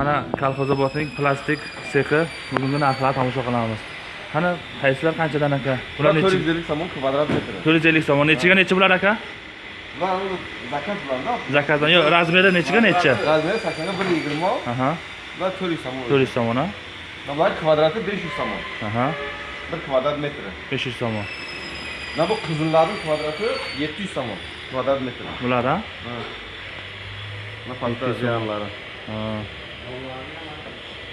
mana kolxozobodning plastik sexi bugungi narxlarni tomosha qilamiz qani qaysilar qanchadan aka bular Bular nechi 450 somon kvadrat metri. to'rt yuz ellik so'm nechiga nechi bular aka Bular zakaz bularda. zakazdan yo'q razmeri nechiga nechi Razmeri 80 ga 120 mol. aha Bular 400 somon. to'rt yuz so'm Bular kvadrati 500 somon. aha 1 kvadrat metri. besh yuz so'm Mana bu qizillarning kvadrati 700 somon kvadrat metri. bular a Ha. Mana patta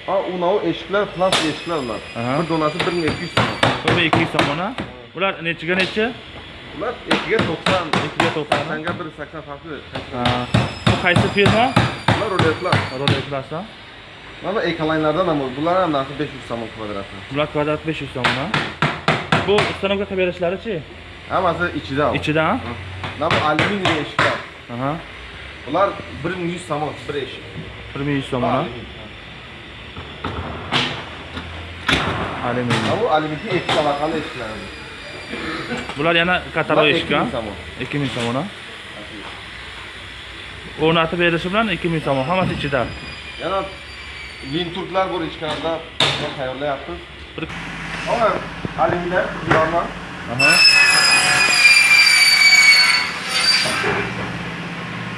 A unao eşikler plus eşikler bunlar. Aha. Bir donatı 1200 so'm. 1200 so'm ona. Ular nechiga nechi? Ular 2'ye 90, 2'ye 90. Sanga 1.80 farklı. Ha. Bu kaysi firma? Ular roletlar. Roletlarsa. Mana ekolaynlardan ama bular ham narxi 500 so'm kvadratı. Bular kvadrat 500 so'm Bu stanovka qilib berishlari-chi? Hammasi ichida. Ichida? Mana bu alyuminiy eshiklar. Aha. Ular 1100 somon bir eshik. bir ming yuz so'm a alyuminiy Mana bu alyuminiy ikki tabaqali eshiklar. bular yana katalog Bular eshik a 2000 somon. ikki ming so'm a o'rnatib berishi bilan ikki ming so'm hammasi ichida. Yana vinturklar bor ichkarida. Tayyorlayapmiz. Bir- Mana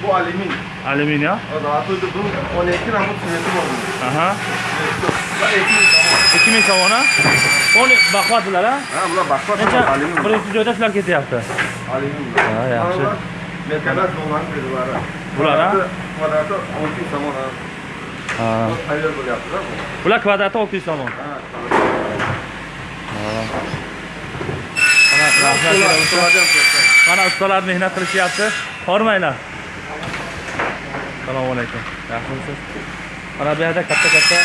cu aluminiu. Aluminiu? Da, atât de bun, o nechin am putut să ne dăm Aha. ikki ming somona o'n baquvvatdilar a ha bular baquvvat birinchi joyda shular ketyapti alyumin ha. Yaxshi merkanat bo'lmadi bular a kvadrati olti yuz somon ha tayyor bo'lyaptida bular kvadrati olti yuz somon mana ustalar mehnat qilishyapti hormanglar assalomu alaykum. Yaxshimisiz? Mana bu yerda katta katta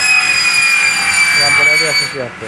lampalarda yashashyapti